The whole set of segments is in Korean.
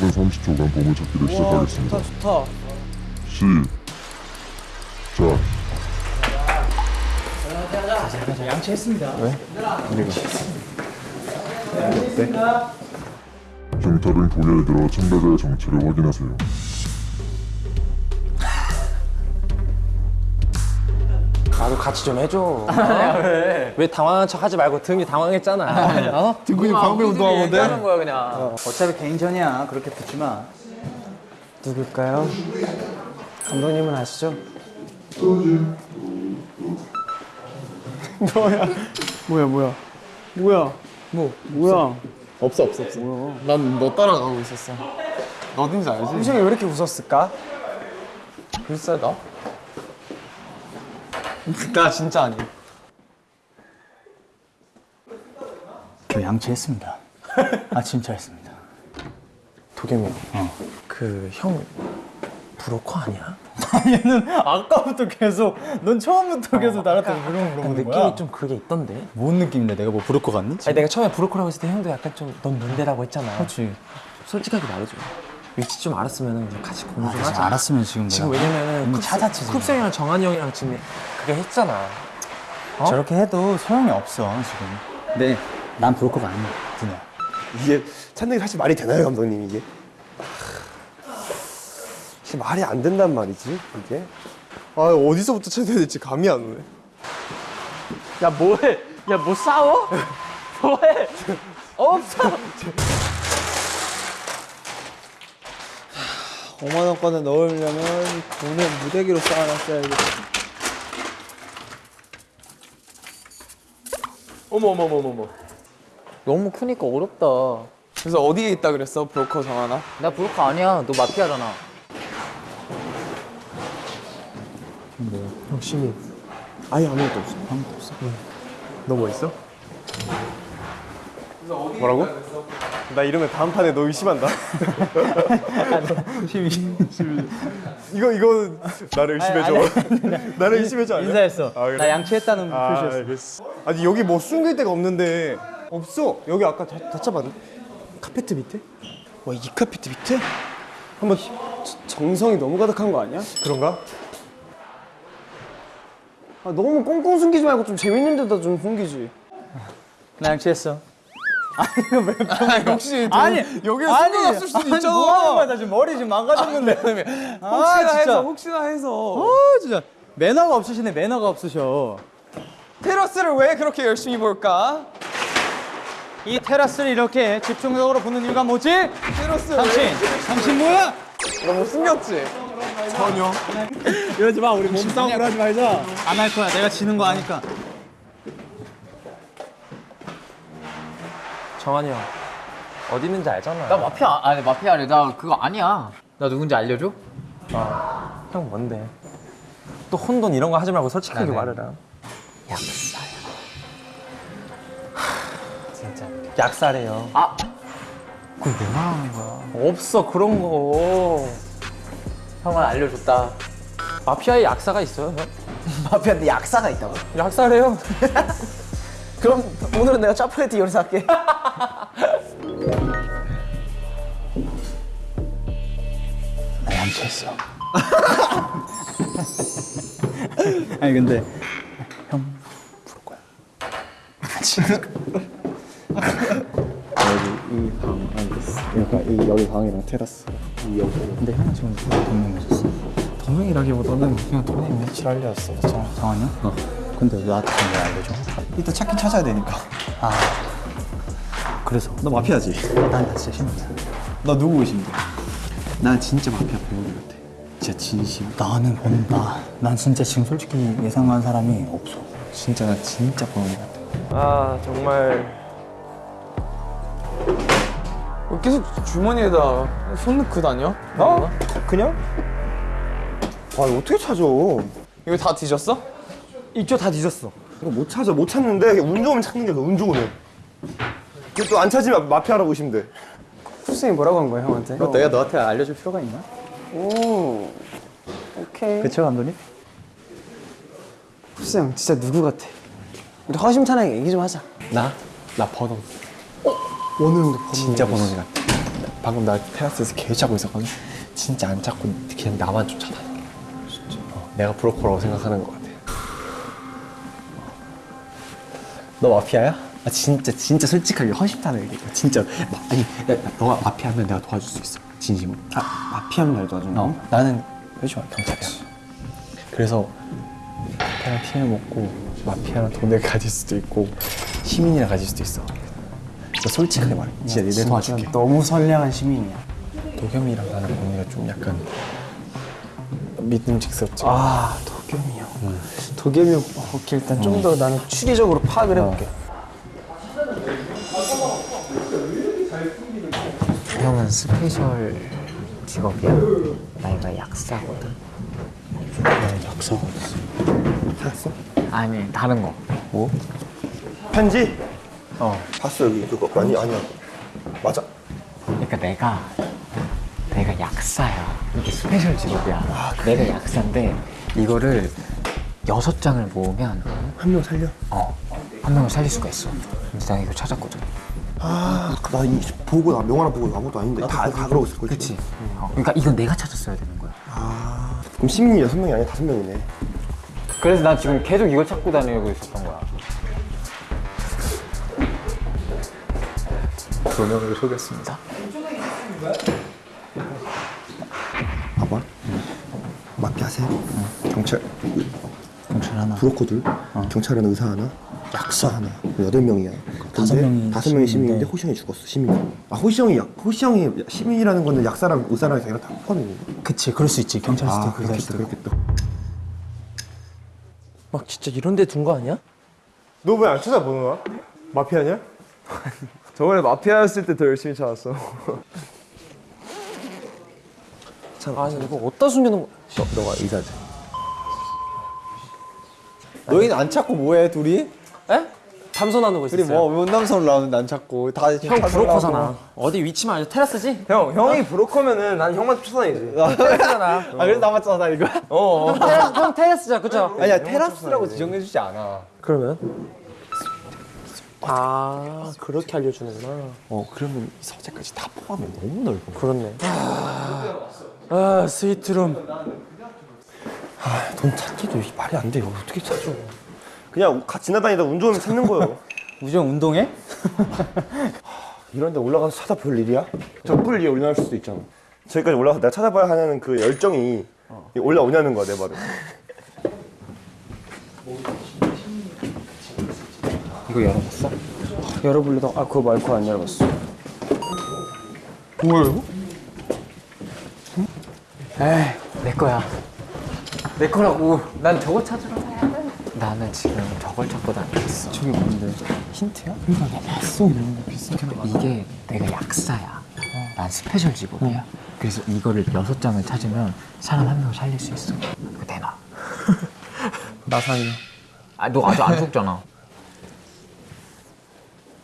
짧은 30초간 보물 찾기를 우와 시작하겠습니다. 좋다 좋다 시작. 양치했습니다 경찰은 고개를 들어 참가자의 정체를 확인하세요. 나도 같이 좀 해줘. 왜? 왜 당황한 척 하지 말고 등이 당황했잖아. 어? 등근육 방배 운동하고 얘기하는 거야 그냥. 어 차피 개인전이야 그렇게 붙지 마 누굴까요? 감독님은 아시죠? 뭐야 뭐야 뭐야 뭐 뭐야 없어 없어 없어 난 너 따라가고 있었어 너 어딘지 알지? 희성이 왜 이렇게 웃었을까? 글쎄 나? 나 진짜 아니야 저 양치했습니다 아침 차했습니다 도겸이. 그형 브로커 아니야? 얘는 아까부터 계속 넌 처음부터 계속 나한테 물어보는 느낌이 거야 좀 그게 있던데. 뭔 느낌인데 내가 뭐 브로커 같니? 아니 내가 처음에 브로커라고 했을 때 형도 약간 좀넌 뭔데라고 했잖아. 그렇지 솔직하게 말해줘. 위치 좀 알았으면 우리 같이 공부 좀 하자. 알았으면 지금 지금 내가 왜냐면은 이미 쿱스- 찾았지, 지금. 쿱스 형이랑 정한이 형이랑 지금 그게 했잖아. 어? 저렇게 해도 소용이 없어 지금 근데 난 브로커가 아니야 그냥 이게 찾는 게 사실 말이 되나요, 감독님 이게? 사실 말이 안 된단 말이지 이게. 아 어디서부터 찾아야 될지 감이 안 오네. 야 뭐해? 야 뭐 싸워? 뭐해? 없어. 5만 원권을 넣으려면 돈을 무대기로 쌓아놨어야겠다. 어머 어머 어머 어머 너무 크니까 어렵다. 그래서 어디에 있다 그랬어 브로커 정하나? 나 브로커 아니야. 너 마피아잖아. 열심히. 아예 아무것도 없어. 아무것도 없어. 너뭐 있어? 뭐라고? 나 이러면 다음 판에 너 의심한다. 이거 이거 나를 의심해줘. 나를 의심해줘. 아니야? 인사했어 아, 그래? 나 양치했다는 아, 표시였어 알겠어. 아니 여기 뭐 숨길 데가 없는데 없어. 여기 아까 다, 다 잡았네. 카페트 밑에? 와 이 카페트 밑에? 한번 정성이 너무 가득한 거 아니야? 그런가? 아, 너무 꽁꽁 숨기지 말고 좀 재밌는 데다 좀 숨기지. 나 양치했어 아니 여기서 아니, 숨겨놨을 수도 아니, 있잖아. 뭐 하는 거야 나 지금 머리 지금 망가졌는데 아, 혹시나 진짜. 해서 혹시나 해서 어 진짜 매너가 없으시네 매너가 없으셔 테라스를 왜 그렇게 열심히 볼까? 이 테라스를 이렇게 집중적으로 보는 이유가 뭐지? 테라스 당신 당신 뭐야? 너못 숨겼지? 전혀 이러지 마 우리 몸싸움을 하지 말자 안 할 거야 내가 지는 거 아니까 정한이 형 어디 있는지 알잖아. 나 마피아 아니 마피아래 나 그거 아니야 나 누군지 알려줘? 형 뭔데? 또 혼돈 이런 거 하지 말고 솔직하게 말해라. 약사야. 진짜 약사래요. 아 그걸 왜 말하는 거야? 없어 그런 거. 형은 알려줬다. 마피아에 약사가 있어요, 형? 마피아인데 약사가 있다고? 약사래요. 그럼 오늘은 내가 짜파게티 요리사 할게. 나 양치했어 아니 근데 형 부를 거야 이방 알겠어. 그러니까 이 여기 방이랑 테라스. 이 여기. 근데 형은 지금 누가 동명해줬어? 동명이라기보다는 그냥 돈이 며칠 알려왔어. 정, 정한이 형? 어 근데 왜 나한테 왜 알려줘? 이따 찾긴 찾아야 되니까. 아 그래서 너 마피아지? 난 진짜 신기해 너 누구 의심돼? 나 진짜 마피아 배우리 같아. 진짜 진심. 나는 본다 난 진짜 지금 솔직히 예상한 사람이 없어 진짜 나 진짜 배우리 같아. 아 정말 왜 계속 주머니에다 손 넣고 다녀? 어? 그냥? 아 어떻게 찾아? 이거 다 뒤졌어? 이쪽 다 뒤졌어. 이거 못 찾아 못 찾는데 운 좋으면 찾는 게 운 좋으면. 또안 찾으면 마피아라고 의심돼. 어. 쿠쌤이 뭐라고 한 거야 형한테? 내가 너한테 알려줄 필요가 있나? 오. 오케이. 그쵸 감독님? 쿠쌤 진짜 누구 같아? 우리 허심탄회하게 얘기 좀 하자. 나? 나 번호. 원우 형도 진짜 번호지 같아. 방금 나 테라스에서 개 찾고 있었거든. 진짜 안 찾고 그냥 나만 쫓아다니는 게. 진짜. 어, 내가 브로커라고 생각하는 것같 너 마피아야? 아 진짜 진짜 솔직하게 허심탄회 얘기해. 진짜 마, 아니 야, 야, 너가 마피아면 내가 도와줄 수 있어. 진심으로. 아 마피아면 날 도와주는 거? 어, 나는 요즘 경찰이야. 그래서 마피아랑 피를 먹고 마피아랑 돈을 가질 수도 있고 시민이랑 가질 수도 있어. 진짜 솔직하게 말해. 진짜 내 도와줄게. 너무 선량한 시민이야. 도겸이랑 나는 언니가 좀 약간 믿음직스럽지. 아 도겸이 형. 도겸이 형 오케이 일단 좀더 나는 추리적으로 파악을 해볼게. 형은 special 직업이야. 나 이거 약사거든. 찾았어? 아니 다른 거. 편지? 봤어 여기 그거 아니 아니야 맞아 그러니까 내가 내가 약사야. 이게 special 직업이야. 내가 약사인데 이거를 여섯 장을 모으면 한 명 살려 어 한 명을 살릴 수가 있어. 근데 내가 이거 찾았거든. 아 나 이 보고 나 명함 보고 아무것도 아닌데 다, 다 그러고 있을 거지 그렇지. 어, 그러니까 이건 내가 찾았어야 되는 거야. 그럼 시민이 여섯 명이 아니라 다섯 명이네 그래서 난 지금 계속 이걸 찾고 다니고 있었던 거야. 두 명을 속였습니다. 봐봐 마피아 셋 경찰 경찰 하나. 브로커들 경찰은 의사 하나 약사 하나 여덟 명이야 다섯 근데 명이 다섯 명이 시민인데. 호시형이 죽었어 시민 아 호시형이 약 호시형이 시민이라는 거는 약사랑 의사랑 자기랑 다 포함이네 그치, 그럴 수 있지. 경찰 수도 아 의사 수도 있고. 그렇겠다 막 진짜 이런 데 둔 거 아니야? 너 왜 안 찾아보는 거야? 마피아냐? 저번에 마피아였을 때 더 열심히 찾았어. 아니 이거 어디다 숨겨놓은 거? 너, 너가 의사지. 너희는 안 찾고 뭐해 둘이? 에? 탐선하는 거 둘이 있었어요. 뭐 문남선 나오는데 안 찾고 다 형 브로커잖아. 어디 위치만 알려. 테라스지? 형 형이 브로커면은 난 형만 쫓아다니지. 아 그래서 나만 쫓아다니고? 어. 테라스, 형 테라스자, 그쵸? 아니야 테라스라고 지정해주지 않아. 그러면? 아 그렇게 알려주는구나. 어 그러면 이 서재까지 다 포함해 너무 넓어. 그렇네. 아 스위트룸. 돈 찾기도 말이 안 돼. 이거 어떻게 찾죠? 그냥 같이 지나다니다 운 좋으면 찾는 거예요. 우정 운동해? 이런 데 올라가서 찾아볼 일이야? 저뿔 위에 올라갈 수도 있잖아. 저기까지 올라가서 내가 찾아봐야 하는 그 열정이 올라오냐는 거야, 내 말은. 이거 열어봤어? 열어볼래다. 아 그거 말고 안 열어봤어. 내 거야. 내 거라고. 난 저거 찾으러 가야 돼. 나는 지금 저걸 찾고 다니고 있어. 저게 뭔데? 힌트야? 그러니까 나 봤어 이런 거 비슷하게 나. 이게 내가 약사야. 난 special 직업이야. 그래서 이거를 여섯 장을 찾으면 사람 한 명을 살릴 수 있어. 그거 내놔. 나 살려. 아, 너 아직 안 속잖아.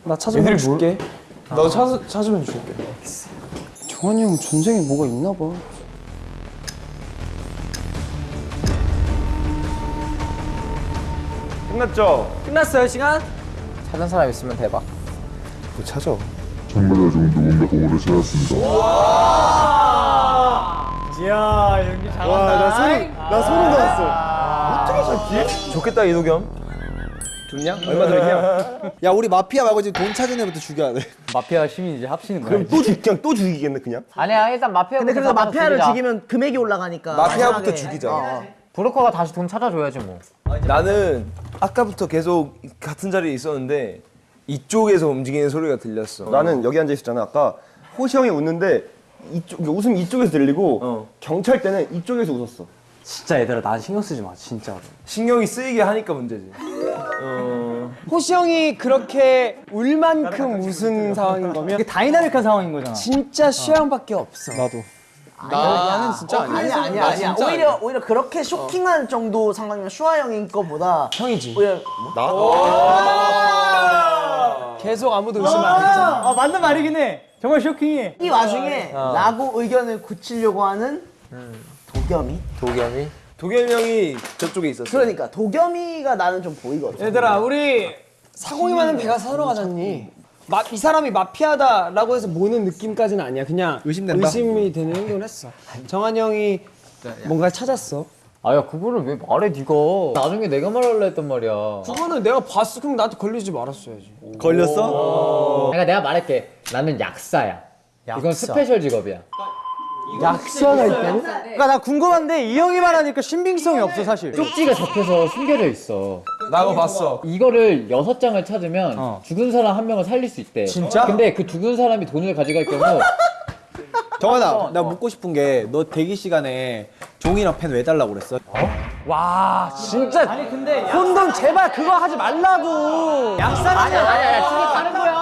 나 찾으면 줄게. 너 찾, 찾으면 줄게. 정한이 형 전생에 뭐가 있나 봐. 끝났죠? 끝났어요, 시간? 찾은 사람 있으면 대박. 뭐 찾아. 정말 지금 누군가 보고를 찾았습니다. 와, 나 소름, 나 소름 돋았어. 좋겠다 이도겸. 좋냐? 얼마 들었냐? 야 우리 마피아 말고 지금 돈 찾은 애부터 죽여야 돼. 마피아 시민 이제 합치는 거야. 그럼 또 죽, 그냥 또 죽이겠네, 그냥? 아니야, 일단 마피아. 근데 그래서 마피아를 죽이면 금액이 올라가니까. 마피아부터 마지막에. 죽이자. 어. 브로커가 다시 돈 찾아줘야지 뭐. 나는 아까부터 계속 같은 자리에 있었는데 이쪽에서 움직이는 소리가 들렸어. 나는 여기 앉아 있었잖아. 아까 호시 형이 웃는데 이쪽 웃음이 이쪽에서 들리고 어. 경찰 때는 이쪽에서 웃었어. 진짜 얘들아, 나 신경 쓰지 마, 진짜로. 신경이 쓰이게 하니까 문제지. 어. 호시 형이 그렇게 울 만큼 웃은 상황인 거면 이게 다이나믹한 상황인 거잖아. 진짜 순영밖에 없어. 나도. 나는 진짜 아니야. 아니야 아니야. 오히려 오히려 그렇게 쇼킹할 정도 상황이면 슈아 형인 거보다 형이지. 오히려 계속 아무도 의심 안 했잖아. 아, 맞는 말이긴 해. 정말 쇼킹해. 이 와중에 라고 의견을 굳히려고 하는 도겸이. 도겸이? 도겸이 형이 저쪽에 있었어. 그러니까 도겸이가 나는 좀 보이거든. 얘들아, 우리 사공이 많은 배가 사러 가잖니. 마, 이 사람이 마피아다라고 해서 모는 느낌까지는 아니야. 그냥 의심된다? 의심이 되는 행동을 했어. 정한 형이 뭔가 찾았어. 아야 그거를 왜 말해 네가 나중에 내가 말할라 했단 말이야 그거는 내가 봤어. 그럼 나한테 걸리지 말았어야지. 걸렸어? 그러니까 내가 말할게 나는 약사야 이건 special 직업이야 약사가 있다니? 그러니까 나 궁금한데 이 형이 말하니까 신빙성이 없어 사실. 쪽지가 접혀서 숨겨져 있어 나도 봤어. 이거를 여섯 장을 찾으면 죽은 사람 한 명을 살릴 수 있대 진짜? 근데 그 죽은 사람이 돈을 가져갈 경우 정한아 나 묻고 싶은 게 너 대기 시간에 종이랑 펜 왜 달라고 그랬어? 와 진짜. 아니 근데 혼돈 제발 그거 하지 말라고. 약사 아니야 아니야 아니야 둘이 다른 거야.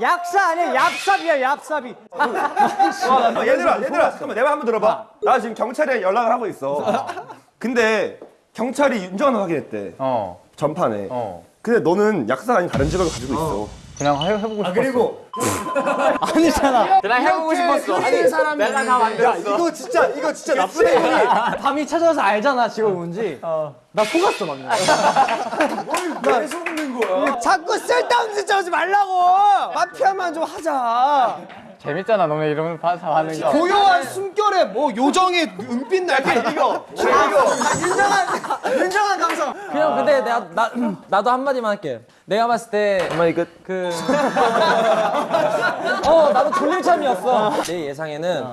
약사 아니야 얍삽이야 얍삽이. 어, 얘들아 얘들아 잠깐만 내말 한번 들어봐 나 지금 경찰에 연락을 하고 있어 근데 경찰이 윤정환을 확인했대. 어. 전판에. 어. 근데 너는 약사가 아닌 다른 직업을 가지고 있어. 그냥 해, 해보고 싶었어. 그리고 아니잖아. 그냥 해보고 싶었어. 아니 사람이 내가 다 만들었어. 이거 진짜 이거 진짜 나쁜 애야 밤이 찾아와서 알잖아 지금 뭔지. 나 속았어 방금. 왜 속는 거야? 자꾸 쓸데없는 짓 하지 말라고. 마피아만 좀 하자. 재밌잖아 너네 이러면 다 하는 거 고요한 숨결에 뭐 요정의 은빛 날개 이거. 윤정한 감성. 그냥 근데 내가 나 나도 한 마디만 할게. 내가 봤을 때 한마디 끝. 그. 어, 나도 돌림참이었어. 내 예상에는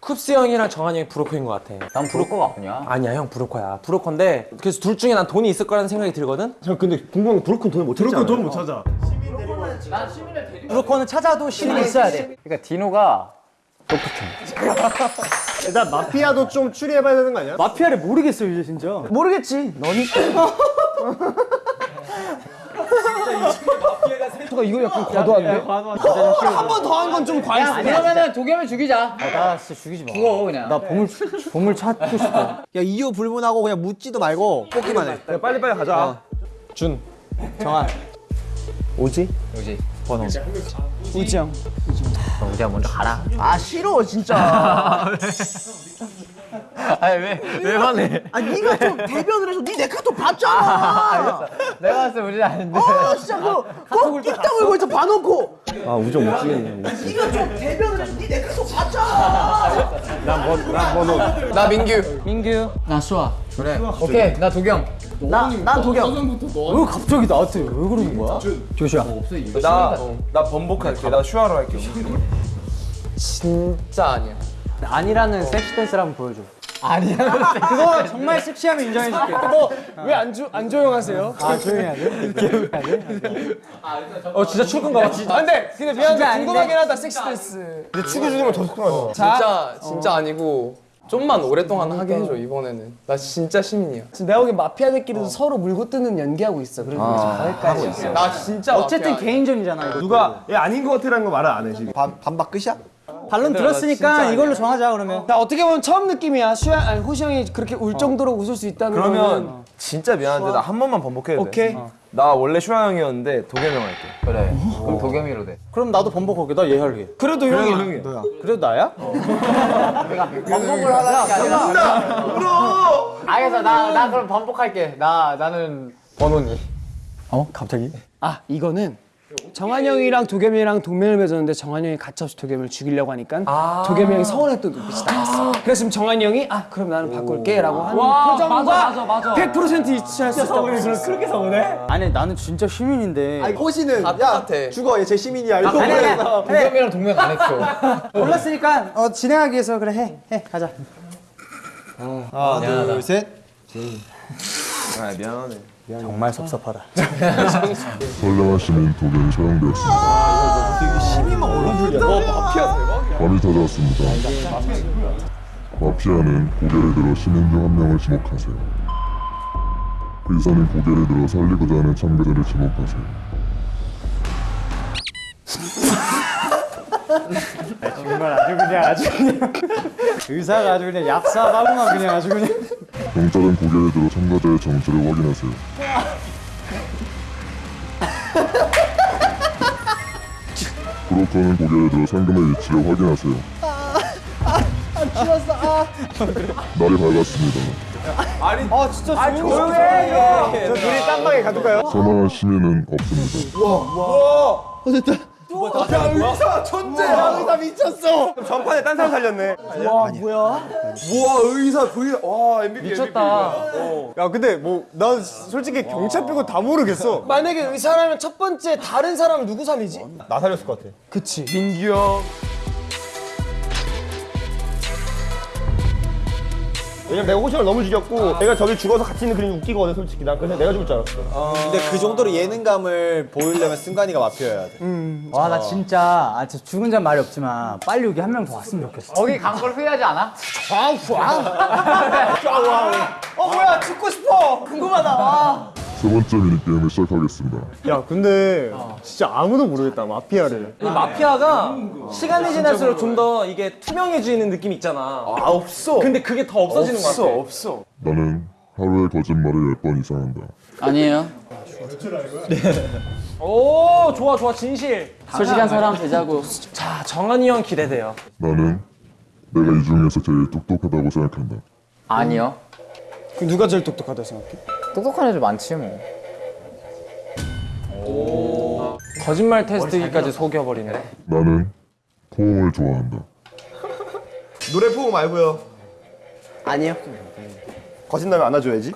쿱스 형이랑 정한 형이 브로커인 것 같아. 난 브로커가 아니야 아니야, 형 브로커야. 브로커인데 그래서 둘 중에 난 돈이 있을 거라는 생각이 들거든. 저 근데 궁금한 건 브로큰 돈을 못 찾잖아 돈을 못 찾아. 브로커는 찾아도 신이 있어야 돼. 그러니까 디노가 일단 마피아도 좀 추리해봐야 되는 거 아니야? 마피아를 모르겠어 이제 진짜. 모르겠지. 너니까. 이거 약간 과도한데? 한 번 더 한 건 좀 과했어. 그러면은 도겸을 죽이자 나 진짜 죽이지 마. 죽어 그냥 나 보물 보물 찾고 싶어. 야 이유 불문하고 그냥 묻지도 말고 뽑기만 해 야, 빨리빨리 가자 준. 정한. 오지? 우지 우지 형. 우지야 먼저 가라 아 싫어 진짜. 아니 왜왜 화내 아 네가 좀 대변을 해서 네내 카톡 봤잖아. 내가 봤을 때 우지 아닌데 아 진짜 그거 꼭 띠딱 물고 있어 봐놓고. 아 우정 못 지겠네 네가 좀 대변을 해서 네내 카톡 봤잖아. 나 민규 민규. 나 수아 그래 오케이 나 도겸 나난 도겸. 왜 갑자기 나한테 왜 그러는 거야? 조시야. 나나 번복할게. 나 슈아로 할게. 진짜 아니야 아니라는 섹시 댄스를 한번 보여줘. 아니라는 섹시. 그거 정말 섹시하면 인정해줄게. 왜안 안 조용하세요? 아 조용히 해야 돼. 이렇게 해야 돼. 어 진짜 출근가 봐. 안 돼. 근데 미안한데 궁금하긴 하다 섹시 댄스. 근데 축구 주는 걸더 속상하다 진짜 진짜 아니고 좀만 오랫동안 하게 해줘 이번에는 나 진짜 시민이야 지금 내가 보기엔 마피아들끼리도 서로 물고 뜯는 연기하고 있어. 그리고 가을까지 있어. 나 진짜 어쨌든 마피아. 개인전이잖아. 이거. 누가 얘 아닌 것 같아라는 거 말을 안해 지금 반, 반박 끝이야? 반론 들었으니까 이걸로 정하자 그러면. 나 어떻게 보면 처음 느낌이야. 수야 아니 호시 형이 그렇게 울 정도로 웃을 수 있다는 거는 그러면 진짜 미안한데 나 한 번만 번복해도 돼? 오케이. 나 원래 슈아 형이었는데 도겸 형 할게. 그래 그럼 도겸이로 돼 그럼 나도 번복할게. 나 얘 할게. 그래도 형이 형이 그래도 나야? 반복을 하라는 게 아니라 울어 알겠어 나, 나 그럼 반복할게 나 나는 번호니 어? 갑자기? 아 이거는 정한 형이랑 도겸이랑 동맹을 맺었는데 정한 형이 가차없이 도겸을 죽이려고 하니까 도겸이 형이 서운했던 눈빛이 나왔어. 그래서 지금 정한 형이 아 그럼 나는 바꿀게 라고 하는 표정과 맞아, 맞아, 맞아. 100% 일치할 수 있다고 했어. 그렇게 서운해? 아니 나는 진짜 시민인데. 아니 호시는 다 야. 죽어 얘제 시민이야 이거 아니, 아니, 아니. 도겸이랑 동맹 안 했어 몰랐으니까 어, 진행하기 위해서 그래 해. 해. 가자. 하나 둘셋 아 미안하네. 정말 섭섭하다. 선량하시는 도경이 처형되었습니다. 시민만 올라불이야 어 마피아 대박이야 밤이 찾아왔습니다. 마피아는 고개를 들어 시민 중한 명을 지목하세요. 의사는 고개를 들어 살리고자 하는 참가자를 지목하세요. 정말 아주 그냥 아주 그냥 의사가 아주 그냥 얍삽하구만 그냥 아주 그냥. 경찰은 고개를 들어 참가자의 정체를 확인하세요. 브로커는 고개를 들어 상금의 위치를 확인하세요. 날이 밝았습니다. 아 진짜 조용해. 저 둘이 딴 방에 가둘까요? 사망한 시민은 없습니다. 의사 천재야. 의사 미쳤어. 전판에 딴 사람 살렸네. 와 뭐야? 우와 의사 V 와 MVP 미쳤다. 야 근데 뭐 난 솔직히 경찰 빼고 다 모르겠어. 만약에 의사라면 첫 번째 다른 사람 누구 살리지? 나 살렸을 것 같아. 그치. 민규 형. 왜냐면 내가 호시를 너무 죽였고 내가 저기 죽어서 같이 있는 그림이 웃기거든 솔직히 난 그래서 내가 죽을 줄 알았어 근데 그 정도로 예능감을 보이려면 승관이가 마피아여야 돼. 와나 진짜 아 진짜 죽은 자는 말이 없지만 빨리 여기 한 명 더 왔으면 좋겠어. 거기 간 걸 후회하지 않아? 어 뭐야 죽고 싶어. 궁금하다. 와. 세 번째 미니게임을 시작하겠습니다. 야 근데 진짜 아무도 모르겠다 마피아를. 이 마피아가 시간이 지날수록 좀 더 이게 투명해지는 느낌 있잖아. 아 없어. 근데 그게 더 없어지는 것 같아. 없어. 나는 하루에 거짓말을 10번 이상 한다. 아니에요. 오 좋아 좋아 진실. 솔직한 사람 되자고. 자 정한이 형 기대돼요. 나는 내가 이 중에서 제일 똑똑하다고 생각한다. 아니요. 그 누가 제일 똑똑하다 생각해? 똑똑한 애들 많지 뭐. 거짓말 테스트기까지 속여버리네. 나는 포옹을 좋아한다. 노래 포옹 말고요 아니요. 거짓말을 안아줘야지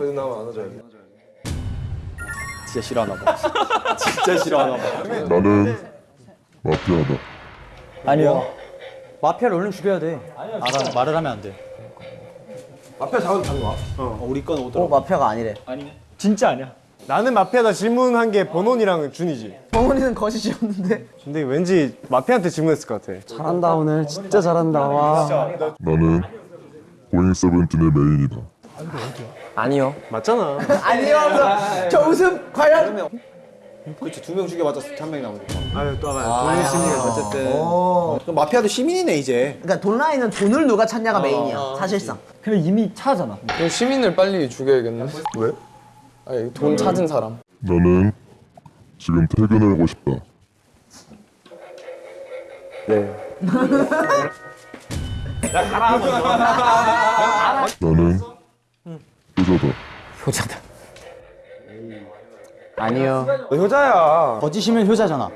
진짜 싫어하나 봐. 진짜 싫어하나 봐. 나는 마피아다. 아니요. 마피아를 얼른 죽여야 돼. 알아, 말을 하면 안 돼. 마피아 잡아도 잡아 어, 우리 건 오더라. 어 마피아가 아니래. 진짜 아니야. 나는 마피아다 질문한 게 번원이랑 준이지. 정훈이는 거짓이었는데. 근데 왠지 마피아한테 질문했을 것 같아. 잘한다 오늘 진짜 잘한다 와. 나는 고잉 세븐틴의 메인이다. 아니요. 맞잖아. 아니요. 저 웃음 과연? 그렇지 두 명 죽여봤자 한 명이 나오니까. 아유 또 하면. 본인 심리가 어쨌든. 그럼 마피아도 시민이네 이제. 그러니까 돈 라인은 돈을 누가 찾냐가 메인이야. 사실상. 근데 이미 차잖아. 그럼 시민을 빨리 죽여야겠네. 왜? 아니 돈 찾은 사람. 나는 지금 퇴근하고 싶다. 나는 효자다. 효자다. 아니요. 너 효자야 거짓이면 효자잖아.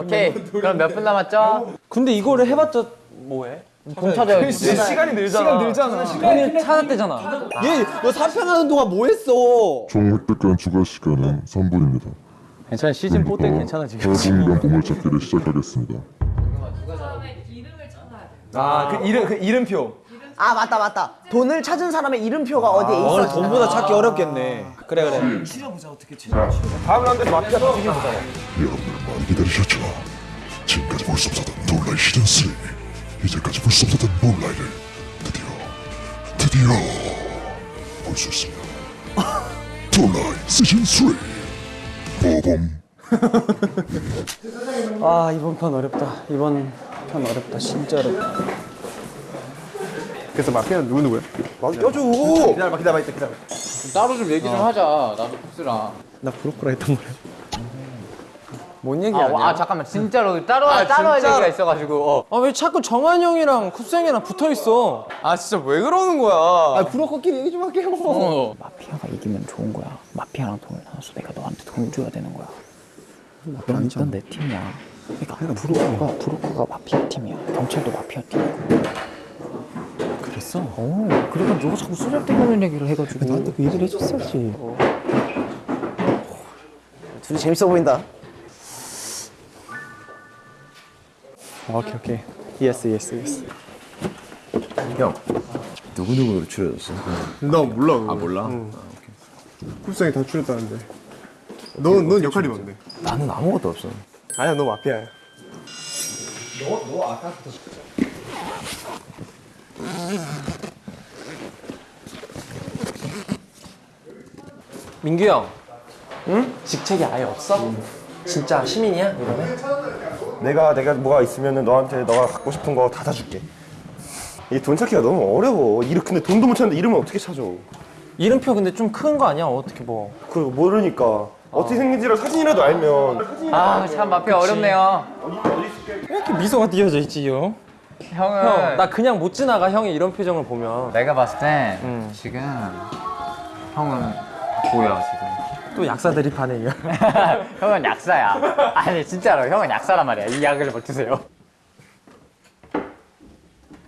오케이. 그럼 몇 분 남았죠? 근데 이거를 해봤자 뭐해? 돈 찾아야지. 시간이 늘잖아 시간 늘잖아 돈이 찾았대잖아. 얘너 사편하는 동안 뭐 했어? 총 획득한 추가 시간은 3분입니다. 괜찮아 시즌 4 때 괜찮아지겠지. 8분간 보물 찾기를 시작하겠습니다. 아 그 이름 그 이름표 아 맞다 맞다. 돈을 찾은 사람의 이름표가 어디에 오늘 있어? 돈보다 찾기 어렵겠네. 그래 그래. 다음 라운드에서 마피아 터지긴 보자 여러분들 많이 기다리셨죠? 지금까지 볼 수 없었던 놀라의 시즌 3 이제까지 볼 수 없었던 놀라이를 드디어 드디어 볼 수 있습니다. 놀라이 시즌 3 보범 아 이번 편 어렵다. 이번 편 어렵다. 진짜 어렵다. 그래서 마피아는 누구 누구야? 껴줘. 기다려봐 기다려봐 이따 기다려봐 따로 좀 얘기 좀 하자. 나도 복수랑. 나 브로커라 했던 거야. 뭔 얘기 아, 아니야? 아 잠깐만 진짜로 따로 따로 할 진짜로? 얘기가 있어가지고. 어. 아왜 자꾸 정한 형이랑 쿱생이랑 붙어 있어? 아 진짜 왜 그러는 거야? 브로커끼리 얘기 좀 할게요. 어. 마피아가 이기면 좋은 거야. 마피아랑 돈을 나눠서 내가 너한테 돈을 줘야 되는 거야. 넌, 넌내 팀이야. 그러니까 브로커가 브로커가 마피아 팀이야. 경찰도 마피아 팀이고. 그랬어? 어. 그러니까 너가 자꾸 쓰잘데없는 얘기를 해가지고. 나한테 그 얘기를 해줬어야지. 둘이 재밌어 보인다. 오케이 오케이. yes yes yes. 누구누구로 추려졌어? 나 몰라. 아 몰라. 응. 쿨상이 다 추렸다는데. 넌, 넌 역할이 뭔데? 나는 아무것도 없어. 아니야 너 마피아야. 민규 형. 응? 직책이 아예 없어? 진짜 시민이야 이번에? 내가 내가 뭐가 있으면은 너한테 너가 갖고 싶은 거 다 사줄게 이 돈 찾기가 너무 어려워 이름 근데 돈도 못 찾는데 이름을 어떻게 찾아 이름표 근데 좀 큰 거 아니야? 어떻게 뭐? 그 모르니까 어떻게 생긴지를 사진이라도 알면 아참 마피아 어렵네요. 있을게 이렇게 미소가 띄어져 있지 형? 형은 형, 나 그냥 못 지나가 형이 이런 표정을 보면 내가 봤을 때 음. 지금 형은 보여 지금. 또 약사 대립하네 이거. 형은 약사야. 아니 진짜로 형은 약사란 말이야. 이 약을 먹주세요.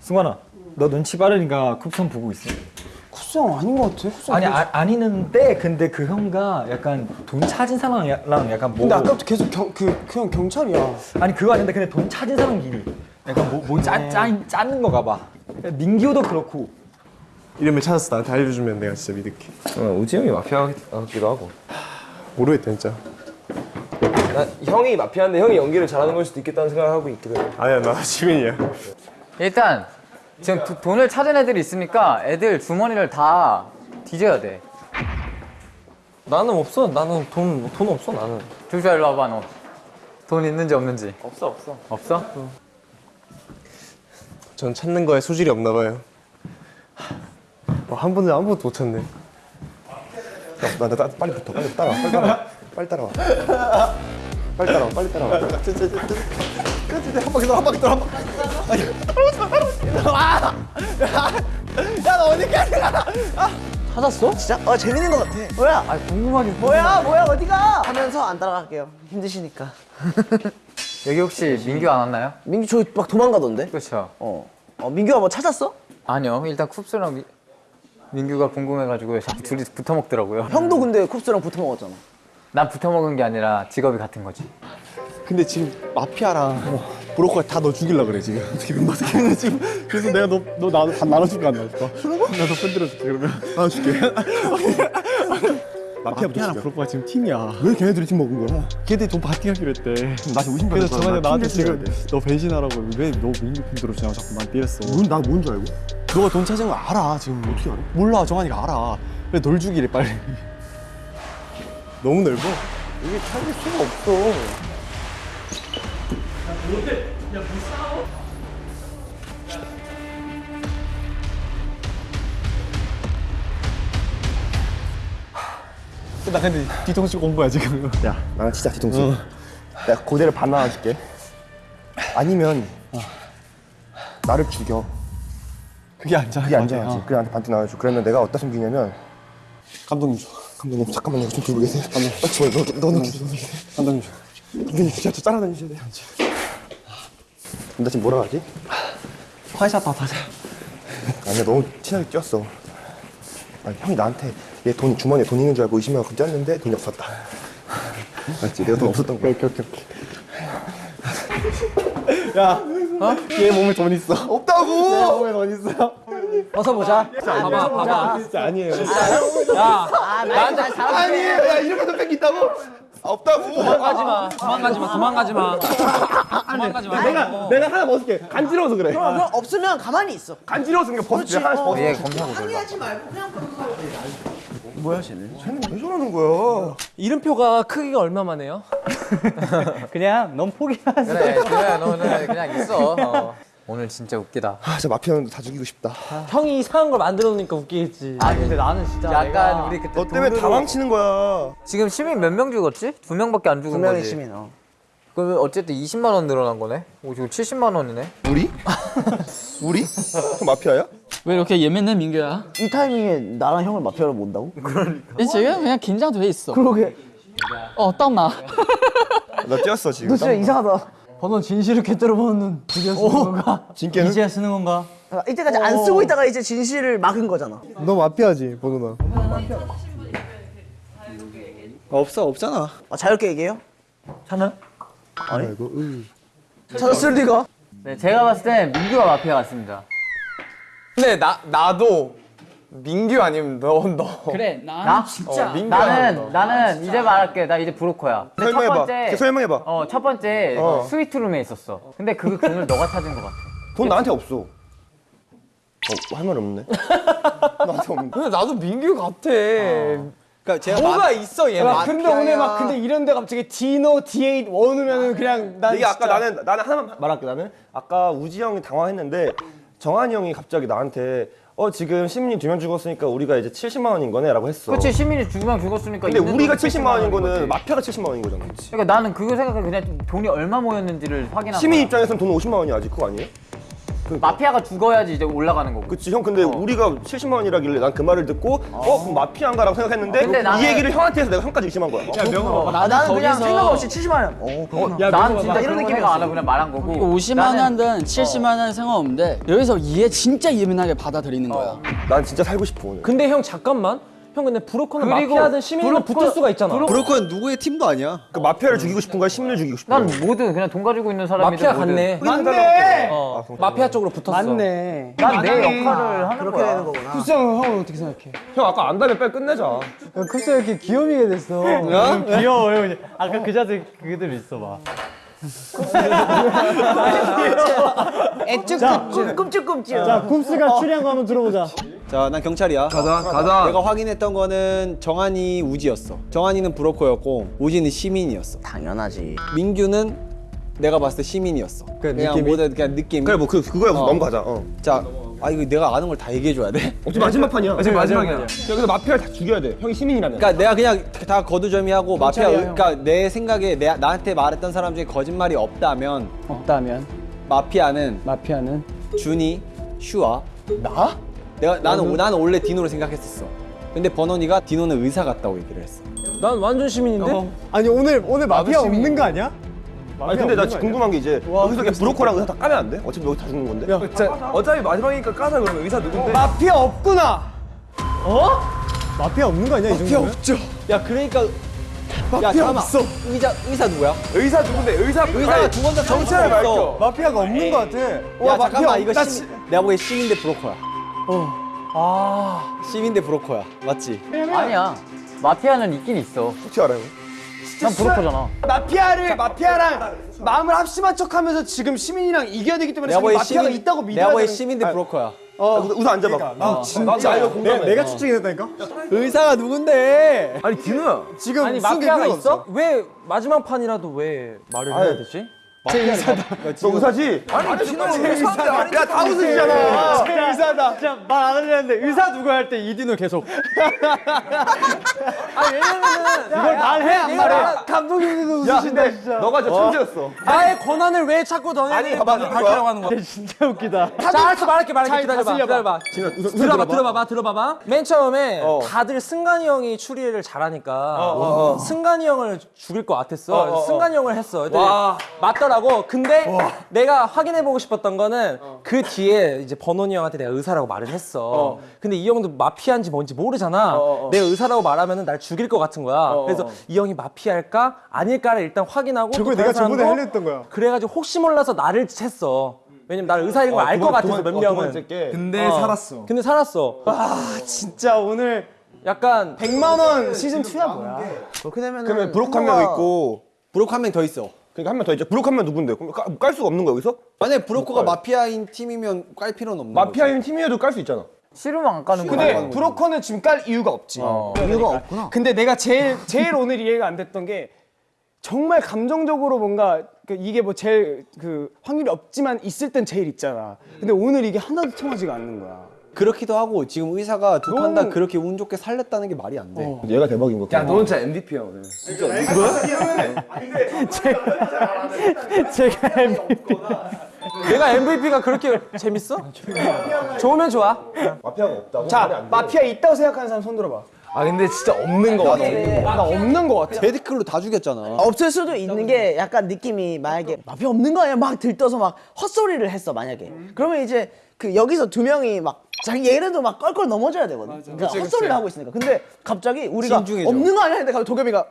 승관아 너 눈치 빠르니까 쿱선 보고 있어 쿠성 아닌 것 같아. 쿠성 아니 아, 아니는데 근데 그 형가 약간 돈 찾은 사람랑 약간 뭐 근데 아까부터 계속 경, 그 그냥 경찰이야. 아니 그거 아닌데 근데 돈 찾은 사람끼리 약간 뭐, 뭐 짜, 짜, 짜는 거가 봐 민기호도 그렇고 이름을 찾았어. 나한테 알려주면 내가 진짜 믿을게. 어, 우지 형이 마피아 같기도 하고. 모르겠다 진짜. 나 형이 마피아인데 형이 연기를 잘하는 걸 수도 있겠다는 생각을 하고 있거든. 아니야 나 시민이야. 일단 지금 도- 돈을 찾은 애들이 있으니까 애들 주머니를 다 뒤져야 돼. 나는 없어. 나는 돈 돈 없어 나는. 조슈아 일로 와봐 너. 돈 있는지 없는지. 없어 없어. 없어? 전 찾는 거에 소질이 없나 봐요. 와, 한 번도 한 번도 못 찾네. 야, 나, 나, 나 빨리 붙어. 빨리 따라와. 빨리 따라와. 빨리 따라와. 빨리 따라와. 빨리 따라와. 한 바퀴 돌아. 한 바퀴 돌아. 한 바퀴. 찾았어? 진짜? 어 재밌는 것 같아. 뭐야? 아 궁금하긴. 뭐야 뭐야 어디가? 하면서 안 따라갈게요. 힘드시니까. 여기 혹시 민규 안 왔나요? 민규 저기 막 도망가던데. 그렇죠. 어. 어 민규가 뭐 찾았어? 아니요. 일단 쿱스랑 미- 민규가 궁금해가지고 자꾸 둘이 붙어 먹더라고요. 형도 근데 쿱스랑 붙어 먹었잖아. 난 붙어 먹은 게 아니라 직업이 같은 거지. 근데 지금 마피아랑 브로커가 다 너 죽일라 그래 지금. 지금 너 지금 지금 그래서 내가 너너 나도 반 나눠줄까 안 나눠줄까? 나도 편들어줄게 그러면 나눠줄게. 마피아랑 브로커가 지금 팀이야. 왜 걔네들이 팀 먹은 거야? 걔네들이 돈 받기하기로 했대. 나 지금 의심받는 그래서 정한이 나한테 지금 너 배신하라고 왜 너 민규 편 들어주냐고 자꾸 난 때렸어. 뭔나뭔 줄 알고? 너가 돈 찾은 거 알아 지금 어떻게 알아? 몰라 정한이가 알아. 그래 널 죽이래 빨리. 너무 넓어. 이게 찾을 수가 없어. 나 근데 뒤통수 공부야 지금. 야, 나는 진짜 뒤통수. 내가 고대를 반 나눠줄게. 아니면 나를 죽여. 그게 안전해. 그게 안전하지. 그래 나한테 반대 나눠줘. 그러면 내가 어디다 숨기냐면 감독님 줘. 감독님 잠깐만요. 좀 들고 계세요. 감독님. 아, 저, 너, 너, 너는 들고 계세요. 감독님 줘. 감독님 진짜 저 따라다니셔야 돼요. 나 지금 뭐라 하지? 화이샷 다 다자. 아니야 너무 친하게 뛰었어. 아니, 형이 나한테 얘 돈 주머니에 돈 있는 줄 알고 의심하고 뛰었는데 돈이 없었다. 맞지? 내가 돈 없었던 거야. 오케이 오케이 오케이. 야, 어? 얘 몸에 돈 있어. 없다고. 얘 몸에 돈 있어. 벗어보자. 봐봐 봐봐. 진짜 아니에요. 야 나한테 잘하는 아니에요. 야 이렇게 돈 뺏긴다고? 없다고. 도망가지 마. 도망가지 마. 도망가지 마. 도망가지 마. 내가 내가 하나 벗을게. 간지러워서 그래. 그럼 그럼 없으면 가만히 있어. 간지러워서 그냥 벗을게. 하나씩 벗어. 얘 검사고 놀라. 하지 말고 그냥 쟤는 왜 저러는 거야? 이름표가 크기가 얼마만 해요? 그냥 넌 포기하지. 그래, 그래, 너는 그냥 있어. 어. 오늘 진짜 웃기다. 아, 진짜 마피아는 다 죽이고 싶다. 형이 이상한 걸 만들어 놓으니까 웃기겠지. 아 근데 나는 진짜 약간 내가 우리 그때 너 때문에 돈으로- 다 망치는 거야. 지금 시민 몇 명 죽었지? 두 명밖에 안 죽은 두 명의 거지. 시민. 어. 그러면 어쨌든 20만 원 늘어난 거네. 오 지금 70만 원이네. 우리? 우리? 형 마피아야? 왜 이렇게 예민해 민규야? 이 타이밍에 나랑 형을 마피아로 본다고? 지금 그냥 긴장돼 있어. 그러게. 어 땀나. 나 뛰었어 지금. 너 진짜 이상하다. 번호 진실을 꿰뚫어 보는 눈. 드디어 쓰는 건가? 진께는? 이제야 쓰는 건가? 아, 이때까지 안 쓰고 있다가 이제 진실을 막은 거잖아. 너 마피아지, 보노나. 없어, 없잖아. 아, 자유롭게 얘기해요? 아이고, 으. 찾았을 리가. 네, 제가 봤을 때 민규가 마피아 같습니다. 근데 나 나도 민규 아니면 너 너. 그래 나 나? 진짜. 어, 민규 나는 나는 이제 말할게. 나 이제 브로커야. 설명해봐. 번째 설명해봐. 어, 첫 번째 어. 스위트룸에 있었어. 근데 그 돈을 너가 찾은 것 같아. 돈 나한테 없어. 어, 할 말 없네. 나한테 없는데. 근데 나도 민규 같아. 그러니까 제가 뭐가 있어 얘는. 야, 근데 오늘 막 근데 이런데 갑자기 디노 D8 원으면은 그냥 난 이게 아까 나는 나는 하나만 말할게 나는 아까 우지 형이 당황했는데 정한이 형이 갑자기 나한테 어어 지금 시민이 두 명 죽었으니까 우리가 이제 70만 원인 거네라고 했어. 그렇지 시민이 죽으면 죽었으니까 근데 우리가 돈이 70만 원인 거는 거지. 마피아가 70만 원인 거잖아. 그러니까 나는 그거 생각해 그냥 돈이 얼마 모였는지를 확인하는 시민 거야. 입장에서는 돈 50만 원이 아직 그거 아니에요? 마피아가 죽어야지 이제 올라가는 거고. 그치 형 근데 우리가 70만 원이라길래 난 그 말을 듣고 어 그럼 마피아인가라고 생각했는데 근데 나는- 이 얘기를 형한테 해서 내가 형까지 의심한 거야. 어? 나, 나는 그냥 생각 없이 70만 원. 어, 그렇구나. 난 진짜 이런. 생각 안 하고 그냥 말한 거고. 50만 나는- 원든 70만 원 상관없는데 여기서 이해 진짜 예민하게 받아들이는 거야. 난 진짜 살고 싶어 오늘. 근데 형 잠깐만. 형 근데 브로커는 마피아든 시민이든 브로커- 붙을 수가 있잖아. 브로- 브로커 는 누구의 팀도 아니야. 그 마피아를 죽이고 싶은 거야 시민을 죽이고 싶은 난 거야. 모든 그냥 돈 가지고 있는 사람이든 마피아 뭐든. 같네. 맞네. 어, 마피아 쪽으로 붙었어. 맞네. 난 내 역할을 하는 그렇게 거야. 되는 거구나. 쿠스 형, 형은 어떻게 생각해? 형 아까 안다면 빨리 끝내자. 쿠스 형 이렇게 귀요미게 됐어. 귀여워, 형. 아까 그 자세 그대로 있어 봐. 애쭈 꿈찔꿈찔. 자, 쿱스가 추리한 거 한번 들어보자. 자, 난 경찰이야. 가자 가자. 내가 확인했던 거는 정한이 우지였어. 정한이는 브로커였고 우지는 시민이었어. 당연하지. 민규는 내가 봤을 때 시민이었어. 그냥 느낌이? 모든 그냥 느낌이. 그래 뭐 그 그거야 넘어가자. 어. 자, 아 이거 내가 아는 걸 다 얘기해 줘야 돼. 어차피 마지막 판이야. 어차피 마지막이야. 여기서 마피아를 다 죽여야 돼. 형이 시민이라면. 그러니까 내가 그냥 다 거두절미하고 마피아 그러니까 내 생각에 내 나한테 말했던 사람 중에 거짓말이 없다면 없다면 마피아는 마피아는 준이, 슈아. 나? 내가 나는 나는 원래 디노를 생각했었어. 근데 버논이가 디노는 의사 같다고 얘기를 했어. 난 완전 시민인데. 아니 오늘 오늘 마피아 없는 거 아니야? 아니 근데 나 지금 궁금한 게 이제 여기서 그냥 브로커랑 의사 다 까면 안 돼? 어차피 여기 다 죽는 건데. 어차피 마지막이니까 까자 그러면 의사 누군데? 마피아 없구나. 어? 마피아 없는 거 아니야 이 정도면? 없죠. 야 그러니까 마피아 없어. 의사 의사 누구야? 의사 누군데? 의사 의사가 두 번째 정체를 밝혀. 마피아가 없는 거 같아. 야 와, 마피아 잠깐만 이거 없다, 시민, 내가 보기엔 시민 대 브로커야. 아 시민 대 브로커야 맞지? 아니야. 마피아는 있긴 있어. 어떻게 알아요? 난 브로커잖아. 마피아를 마피아랑 마음을 합심한 척하면서 지금 시민이랑 이겨야 되기 때문에 내가 마피아가 시민 있다고 믿어야 내가 보기엔 되는- 시민 대 브로커야. 의사, 의사 앉아봐. 나 진짜 나 이거 공감해. 내가, 내가 추측했다니까? 의사가 누군데? 아니 디노야. 지금 아니 마피아가 있어? 없어? 왜 마지막 판이라도 왜 말을 해야 되지? 너 의사지? 아니 디노 의사인데 야다 웃으시잖아. 제 의사다. 진짜 말 안 하려는데 의사 누구 할 때 이디노 계속. 아 왜냐면은 이걸 말해 안 말해? 감독님도 웃으신다 진짜. 너가 진짜 천재였어. 나의 권한을 왜 찾고 너네 아니, 봐봐, 밝히려고 하는 거야? 진짜 웃기다. 자, 알았어 말할게 말할게 기다려봐. 기다려봐. 들어봐 들어봐봐 들어봐봐. 맨 처음에 다들 승관이 형이 추리를 잘하니까 승관이 형을 죽일 것 같았어. 승관이 형을 했어. 근데 맞더라고. 근데 내가 확인해 보고 싶었던 거는 그 뒤에 이제 버논이 형한테 내가 의사라고 말을 했어. 근데 이 형도 마피아인지 뭔지 모르잖아. 내가 의사라고 말하면은 날 죽일 것 같은 거야. 그래서 이 형이 마피아 일까 아닐까를 일단 확인하고 또 저걸 내가 저번에 사람도 하려 했던 거야. 그래가지고 혹시 몰라서 나를 챘어. 왜냐면 나를 의사인 걸 알것 같아서 몇 명은. 근데 살았어. 근데 살았어. 아 진짜 오늘 약간 100만 원 시즌 2야 뭐야? 그렇게 되면 그러면 브로커 한명 있고 브로커 한명 더 있어. 그러니까 한 명 더 있죠. 브로커 한명 누군데? 그럼 깔, 깔 수가 없는 거야 여기서? 만약에 브로커가 마피아인 팀이면 깔 필요는 없는 거지. 마피아인 팀이어도 깔 수 있잖아. 싫으면 안 까는 거야. 근데 브로커는 지금 깔 이유가 없지. 이유가 없구나. 근데 내가 제일 제일 오늘 이해가 안 됐던 게 정말 감정적으로 뭔가 그 이게 뭐 제일 그 확률이 없지만 있을 땐 제일 있잖아. 근데 오늘 이게 하나도 통하지가 않는 거야. 그렇기도 하고 지금 의사가 두 판다 너무- 그렇게 운 좋게 살렸다는 게 말이 안 돼. 얘가 대박인 거. 야 너는 진짜 MVP야 오늘. 제가 MVP. 내가 MVP가 그렇게 재밌어? 좋으면 좋아. 마피아가 없다고? 자 마피아 있다고 생각하는 사람 손 들어봐. 아 근데 진짜 없는 거 같아. 나 없는 거 같아. 데드클로 다 죽였잖아. 없을 수도 있는 게 약간 느낌이 만약에 마피아 없는 거 아니야? 막 들떠서 막 헛소리를 했어 만약에. 그러면 이제 그 여기서 두 명이 막 자기 얘네도 막 껄껄 넘어져야 되거든. 그러니까 헛소리를 하고 있으니까. 근데 갑자기 우리가 신중해져. 없는 거 아니야? 갑자기 도겸이가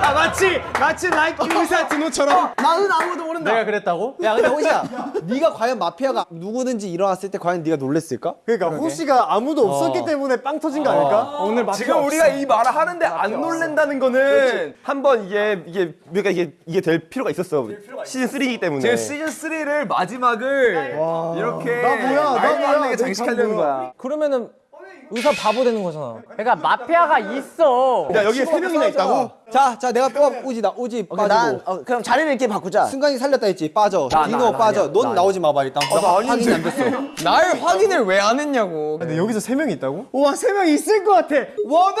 아 마치 마치 라이크 의사 디노처럼 나는 아무도 모른다. 내가 그랬다고? 야 근데 호시야, 네가 과연 마피아가 누구든지 일어났을 때 과연 네가 놀랬을까? 그러니까 호시가 아무도 없었기 때문에 빵 터진 거 아닐까? 오늘 마피아 지금 없어. 우리가 이 말을 하는데 안 놀랜다는 거는 한 번 이게 이게 우리가 이게 이게 될 필요가 있었어. 시즌 3이기 때문에. 지금 시즌 3를 마지막을 이렇게 나 뭐야, 나 뭐야, 장식하려는. 거야. 그러면은 의사 바보 되는 거잖아. 그러니까 마피아가 있어. 야 여기 세 명이나 있다고? 자, 자 내가 뽑아 우지다. 우지 오케이, 빠지고. 난 어, 그럼 자리를 이렇게 바꾸자. 승관이 살렸다 했지. 빠져. 디노 빠져. 넌 나오지 마봐 일단. 나 확인이 안 됐어. 날 확인을 왜 안 했냐고. 근데 여기서 세 명이 있다고? 우와 세 명 있을 것 같아. 원우,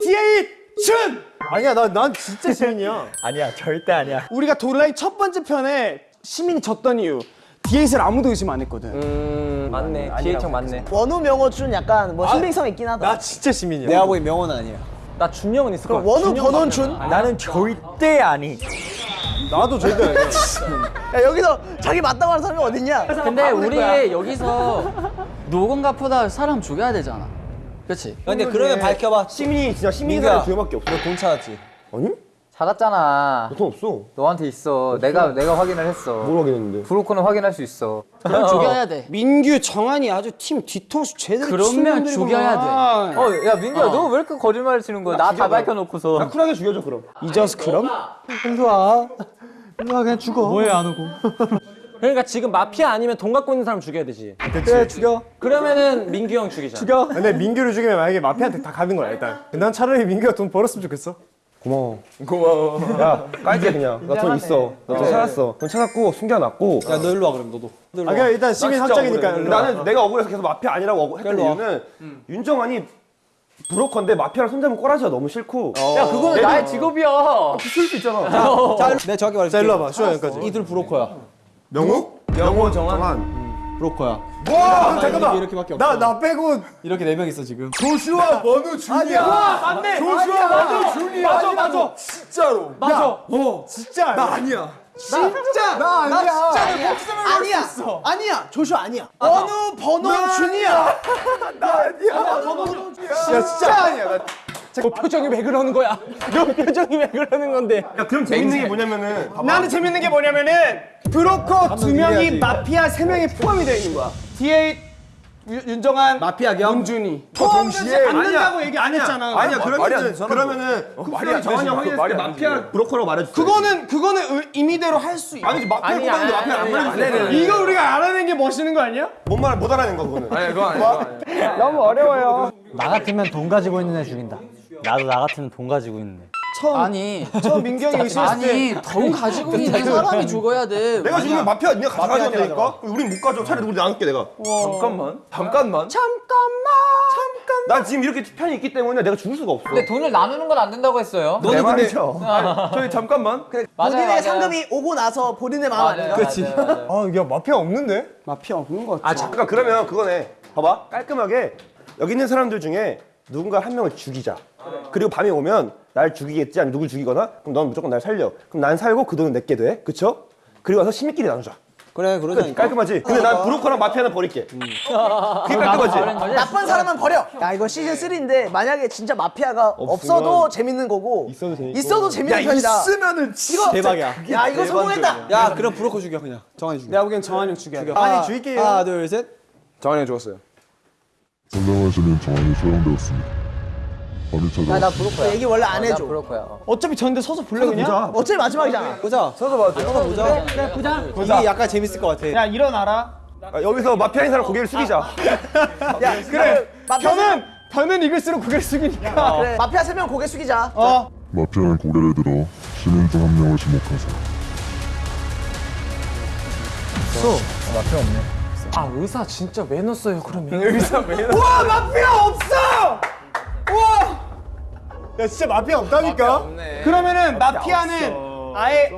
디에잇, 춘. 아니야 나 난 진짜 시민이야. 아니야 절대 아니야. 우리가 도라이 첫 번째 편에 시민이 졌던 이유 디에잇을 아무도 의심 안 했거든. 음, 맞네. 기회청 맞네. 원우 명호 준 약간 뭐 신빙성 있긴 하다. 나 진짜 시민이야. 내가 보기 명언은 아니야. 나 준영은 있을 같아. 원우 번원 준? 나는 절대 아니. 나도 절대 아니야. 야 여기서 자기 맞다고 하는 사람이 어딨냐? 근데 우리 여기서 노건갑보다 사람 죽여야 되잖아. 그렇지? 근데 그러면 밝혀봐. 시민이 진짜 시민이. 사람 두 명밖에 없어. 찾았지? 아니? 찾았잖아. 돈 없어. 너한테 있어. 내가 내가 확인을 했어. 뭘 확인했는데? 브로커는 확인할 수 있어. 그럼 죽여야 돼. 민규, 정한이 아주 팀 뒤통수 제대로 그러면 죽여야 돼. 어, 야 민규야, 너왜 이렇게 거짓말 치는 거야? 나 다 밝혀놓고서. 나 쿨하게 죽여줘 그럼. 이저스 그럼? 일로 와. 일로 와 그냥 죽어. 뭐해 안 오고? 그러니까 지금 마피아 아니면 돈 갖고 있는 사람 죽여야 되지. 그래 죽여. 그러면은 민규 형 죽이자. 죽여. 근데 민규를 죽이면 만약에 마피아한테 다 가는 거야 일단. 난 차라리 민규가 돈 벌었으면 좋겠어. 고마워. 고마워. 야 깔게 그냥. 나 돈 있어. 나돈 찾았어. 돈 찾았고 숨겨놨고. 야 너 일로 와 그럼 너도. 아 그냥 일단 시민 합작이니까. 일로 와. 나는 내가 억울해서 계속 마피아 아니라고 했던. 이유는 윤정환이 브로커인데 마피아랑 손잡으면 꼬라지가 너무 싫고. 야, 그거는 나의 직업이야. 쓸수 있잖아. 자, 내가 정확히 말해줄게. 자 일로 와봐. 슈아 여기까지. 이들 브로커야. 명호? 명호 정환. 브로커야. 와 잠깐만. 이렇게밖에 없어. 나나 빼고 이렇게 네 명 있어 지금. 조슈아 원우 준이야. 와 맞네. 조슈아 원우 준이야. 맞아 맞아. 진짜로. 맞아. 어 진짜. 나 아니야. 진짜 나 아니야. 나 진짜 아니야. 아니야. 조슈아 아니야. 원우 번호 준이야. 나 아니야. 야 진짜 아니야. 나너 표정이 왜 그러는 거야? 너 표정이 왜 그러는 건데? 야 그럼 재밌는 게 뭐냐면은 나는 재밌는 게 뭐냐면은 브로커 두 명이 마피아 세 명이 포함이 되어 있는 거야. 디에잇, 유- 윤정한, 마피아 겸. 문준이 포함되지 않는다고 얘기 안 했잖아. 아니야 말이 안 그러면은 되잖아, 그러면은 말이 안 정한이 되지, 형 그거 확인했을 말이 때안 마피아 브로커라고 말해줘. 그거는 그거는 의- 임의대로 할 수 있어. 아니지 마피아 아니, 마피아 안. 아니, 이거 우리가 알아낸 게 멋있는 거 아니야? 뭔말못 알아낸 거 그거는. 아니 그거 아니야. 너무 어려워요. 나 같으면 돈 가지고 있는 애 죽인다. 나도 나 같으면 돈 가지고 있는 애. 아니, 저 민경이 의심했을 때 아니, 돈 가지고 있는 사람이 죽어야 돼. 내가 지금 마피아 니가 마피아한테 가져가니까 우린 못 가져. 차라리 우리 나눌게 내가. 잠깐만. 잠깐만. 난 지금 이렇게 편이 있기 때문에 내가 죽을 수가 없어. 근데 돈을 나누는 건 안 된다고 했어요. 내 말이죠. 저희 잠깐만. 맞아요, 본인의 맞아요. 상금이 오고 나서 본인의 마음 맞아요, 아닌가? 맞아요, 맞아요. 아, 야 마피아 없는데? 마피아 없는 거 같아. 아 잠깐 그러면 그거네. 봐봐 깔끔하게 여기 있는 사람들 중에 누군가 한 명을 죽이자. 그리고 밤이 오면 날 죽이겠지 아니면 누굴 죽이거나 그럼 넌 무조건 날 살려. 그럼 난 살고 그 돈은 내게 돼. 그쵸? 그리고 와서 시민끼리 나누자. 그래 끝. 그러자니까. 깔끔하지? 근데 난 브로커랑 마피아는 버릴게. 그게 깔끔하지? 나쁜 사람은 버려. 야 이거 시즌 3인데 만약에 진짜 마피아가 없어도 재밌는 거고 있어도 재밌고. 있어도 재밌는 편이다. 있으면은 이거 대박이야. 야 이거 성공했다. 야 그럼 브로커 죽여 그냥. 정한이 죽여. 내가 보기엔 정한이 돼. 아니 죽일게요. 하나 둘 셋. 정한이 죽었어요. 선정하시는 정황이 소용되었습니다. 범인 찾아 나 브로커 얘기 원래 안나 해줘. 브로커야. 어차피 전데 서서 볼래 그냥? 어차피 마지막이잖아. 보자. 서서 봐도 돼. 서서 보자. 그래 보자. 이게 약간 재밌을 것 같아. 야 일어나라. 아, 여기서 마피아 인 사람 고개를 숙이자. 야 그래. 마피아 변은 변은 이글스로 고개를 숙이니까. 그래. 마피아 세 명 고개 숙이자. 어. 마피아는 고개를 들어 시민 중 한 명을 지목하세요. 아 의사 진짜 왜 넣었어요 그러면? 와 마피아 없어. 와. 야 진짜 마피아 없다니까? 그러면은 마피아 는 아예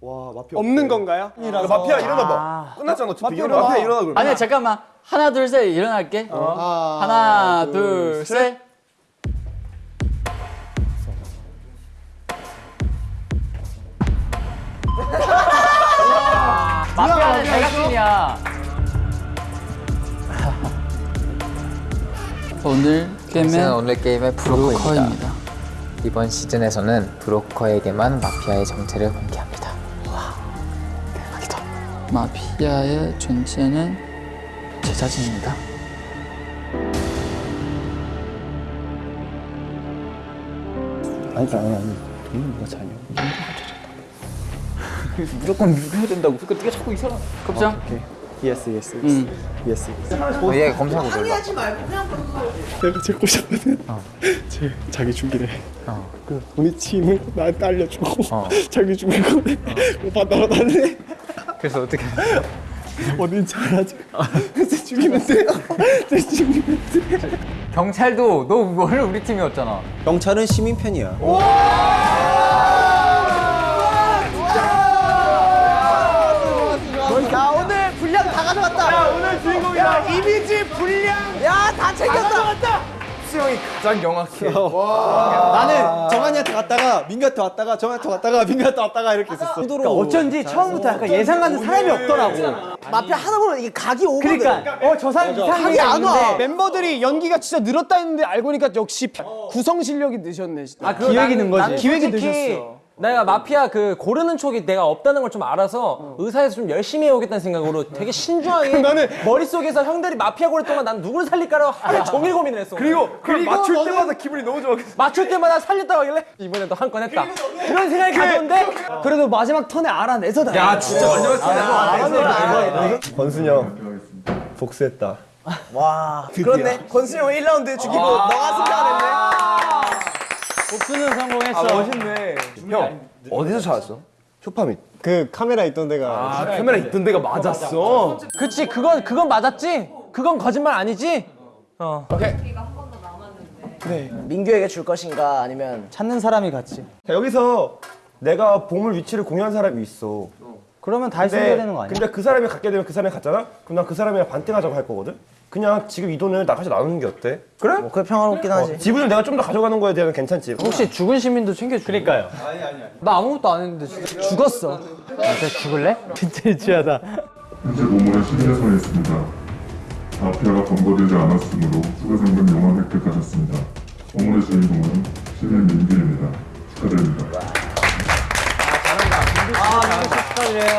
와 마피아 없는 건가요? 야, 마피아 일어나봐. 끝났잖아. 어차피 일어나. 마피아 일어나 그럼. 아니야, 잠깐만. 하나, 둘, 셋 일어날게. 하나, 둘, 셋. 마피아는 제작진이야. 오늘 게임은 오늘 게임의 브로커입니다. 브로커입니다. 이번 시즌에서는 브로커에게만 마피아의 정체를 공개합니다. 마피아의 존재는 제자진입니다. 아니 아니 아니. 돈은 누가 차냐? 무조건 누려야 된다고. 그러니까 네가 자꾸 이상한. 급장. 예스 예스 음. 예스 예스. 어, 얘 검사하고 놀라. 항의하지 말고 그냥 내가 제일 꼬셨거든. 제 자기 죽이래. 그 우리 팀을 나한테 알려주고 자기 죽인 거네. 오빠 따라달래. 그래서 어떻게? 어딘지 알아줘. 돼. 제 죽이면 돼. 경찰도 너 원래 우리 팀이었잖아. 경찰은 시민 편이야. 야 이미지 분량. 야 다 챙겼다. 수영이 가장 명확해. 나는 정한이한테 갔다가 민규한테 왔다가 정한이한테 왔다가 민규한테 왔다가 이렇게 있었어. 그러니까 어쩐지 처음부터 약간 예상 가는 사람이 없더라고. 마피아 하다 보면 이게 각이 오거든. 그러니까 어 저 사람 이상해. 각이 안 와. 멤버들이 연기가 진짜 늘었다 했는데 알고 보니까 역시 구성 실력이 늦었네. 진짜. 아, 기획이 는 거지. 기획이 솔직히 늦었어. 내가 마피아 그 고르는 촉이 내가 없다는 걸 좀 알아서 의사에서 좀 열심히 해오겠다는 생각으로 되게 신중하게 나는- 머릿속에서 형들이 마피아 고를 동안 난 누굴 살릴까라고 하루 종일 고민을 했어. 그리고 그리고 맞출 때마다 기분이 너무 좋아. 맞출 때마다 살렸다고 하길래 이번에도 한 건 했다. 그런 생각이 가져온데 그래도 마지막 턴에 알아내서 다. 야 진짜 마지막 아, 권순이 형 복수했다. 와 그렇네. 권순이 형 1라운드 죽이고 너가 승자했네. 복수는 성공했어. 아 멋있네. 형 어디서 찾았어? 쇼파 밑. 그 카메라 있던 데가 아 카메라 있던 데가 맞았어. 그치 그건 그건 맞았지? 그건 거짓말 아니지? 어. 민규에게 줄 것인가 아니면 찾는 사람이 같지. 자, 여기서 내가 보물 위치를 공유한 사람이 있어. 그러면 다시 숨겨야 되는 거 아니야? 근데 그 사람이 갖게 되면 그 사람이 갔잖아? 그럼 난 그 사람이랑 반띵하자고 할 거거든? 그냥 지금 이 돈을 나같이 나누는 게 어때? 그래? 뭐 그게 평화롭긴 하지. 지분을 내가 좀 더 가져가는 거에 대한 괜찮지? 혹시 죽은 시민도 챙겨줘. 그러니까요. 나 아무것도 안 했는데 진짜. 죽었어. 진짜 죽을래? 진짜 유치하다. 현재 보물은 시민에서 있습니다. 마피아가 검거되지 않았으므로 수배 상금 영원 획득하셨습니다. 보물의 주인공은 시민 민규입니다. 축하드립니다.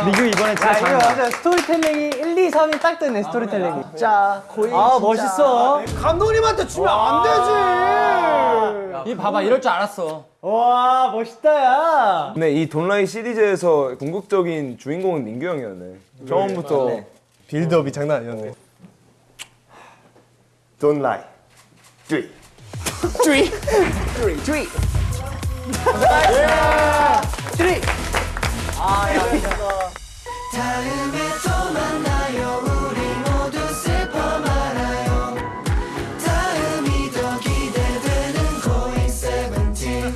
민규 이번에 진짜 잘. 맞아. 스토리텔링이 1, 2, 3이 딱 되네 스토리텔링이. 자 고인. 아 멋있어. 감독님한테 주면 안 되지. 이 봐봐 이럴 줄 알았어. 와 멋있다 야. 근데 이 Don't lie 시리즈에서 궁극적인 주인공은 민규 형이었네. 처음부터 build up이 장난 아니었네. Don't lie. Three. 트리 트리 트리. 트리.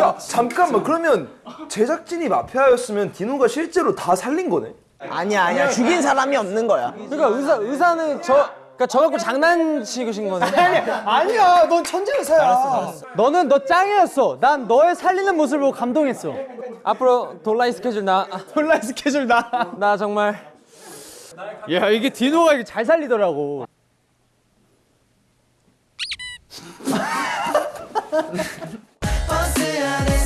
야 잠깐만 그러면 제작진이 마피아였으면 디노가 실제로 다 살린 거네? 아니야 아니야 죽인 사람이 없는 거야. 그러니까 의사 의사는 저 그러니까 저 갖고 장난치신 거네. 아니야, 넌 천재 의사야. 너는 너 짱이었어. 난 너의 살리는 모습을 보고 감동했어. 앞으로 돌라이 스케줄 나. 온라인 스케줄 나. 나 정말 야 이게 디노가 이게 잘 살리더라고. 버스 안에